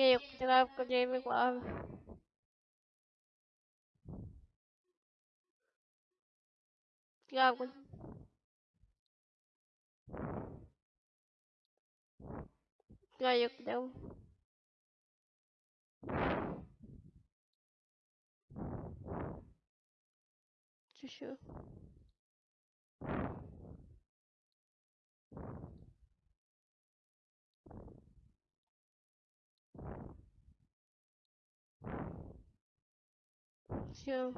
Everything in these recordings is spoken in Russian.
Okay, did I have good Jamie Love? Yeah, good. Yeah, you can do. For sure. attention.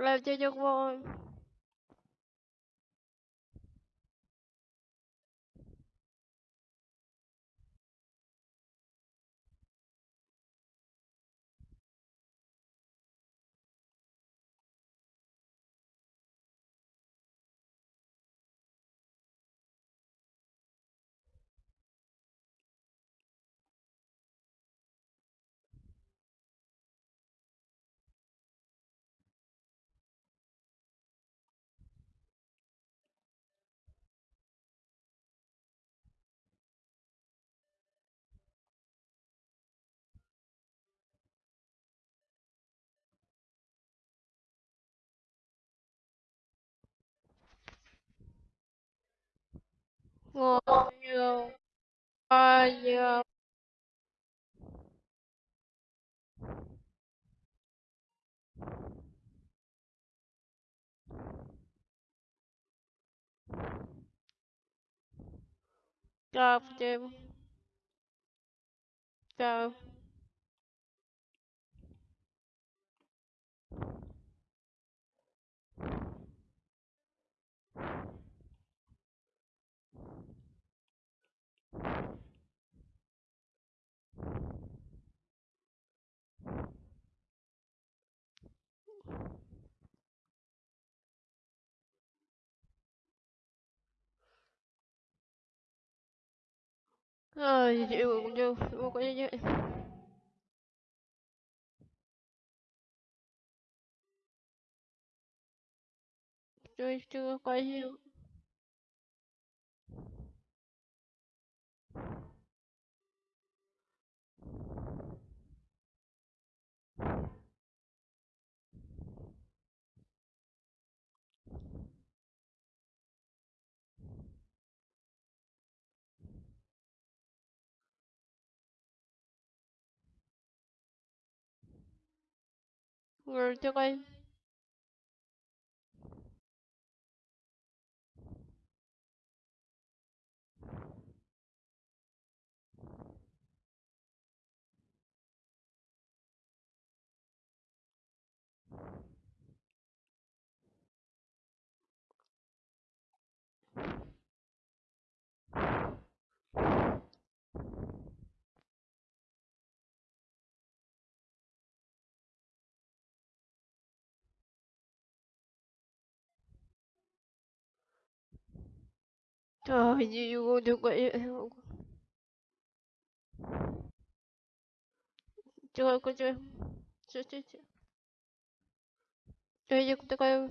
Love you, young Помню, а я... Да, да. Ay, yo, yo, yo, yo, yo, yo, yo. Yo estoy cayendo. We're doing 아 이제 이거 내가 저거 그저 저저저 저 이제 그때가요.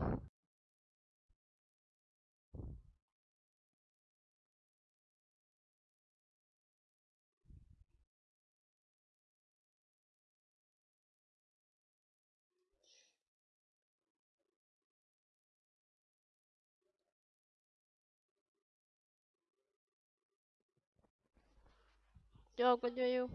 二关就油！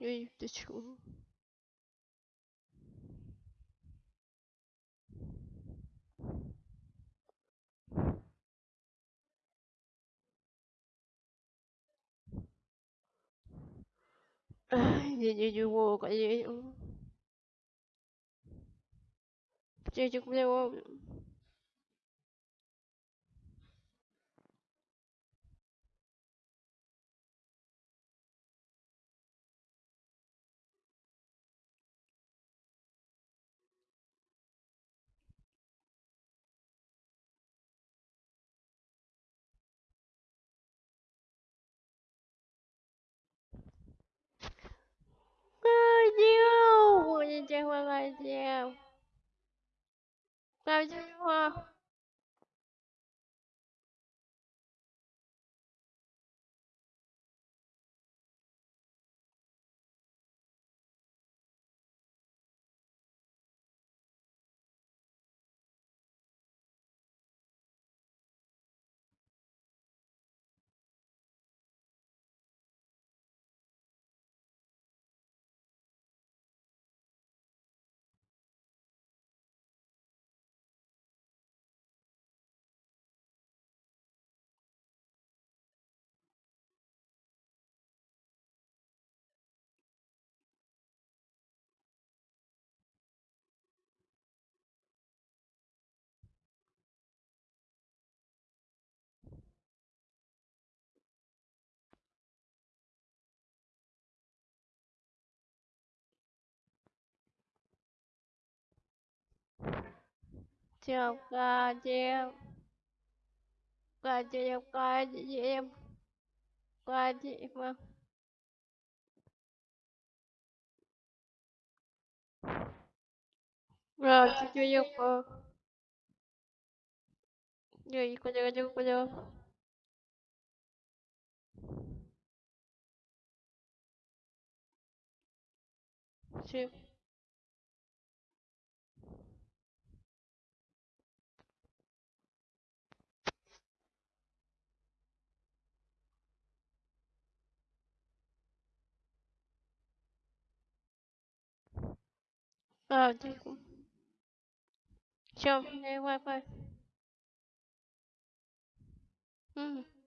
Эй, ты чего? Я не его, конечно. Птичек мне ловлю. 舅，我了，电话去。打的话。chị Siêu ca chiêu Ca chiêu ca chiêu Ca chiêu Rồi chiêu chiêu Rồi cô chiêu chiêu cô chiêu Chiêu А, Правдику. Все, Wi-Fi. Угу.